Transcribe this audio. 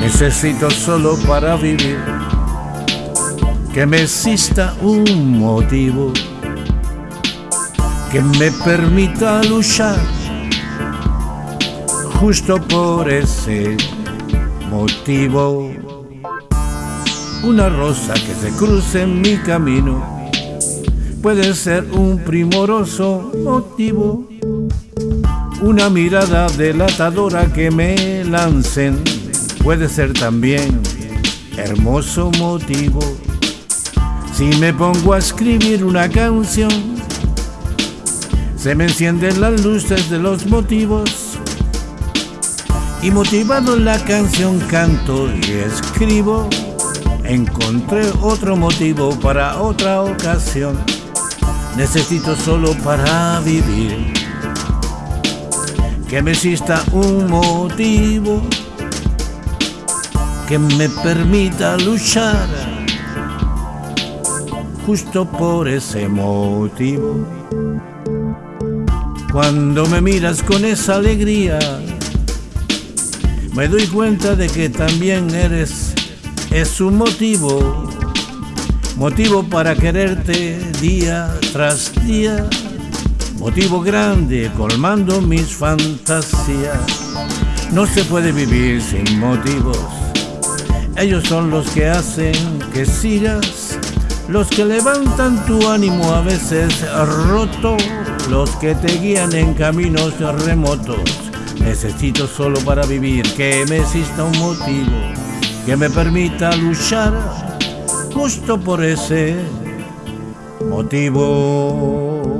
Necesito solo para vivir que me exista un motivo que me permita luchar justo por ese motivo. Una rosa que se cruce en mi camino puede ser un primoroso motivo. Una mirada delatadora que me lancen puede ser también hermoso motivo. Si me pongo a escribir una canción, se me encienden las luces de los motivos y motivado en la canción canto y escribo. Encontré otro motivo para otra ocasión. Necesito solo para vivir que me exista un motivo que me permita luchar justo por ese motivo. Cuando me miras con esa alegría, me doy cuenta de que también eres, es un motivo, motivo para quererte día tras día, motivo grande colmando mis fantasías. No se puede vivir sin motivos, ellos son los que hacen que sigas, los que levantan tu ánimo a veces roto. Los que te guían en caminos remotos. Necesito solo para vivir que me exista un motivo que me permita luchar justo por ese motivo.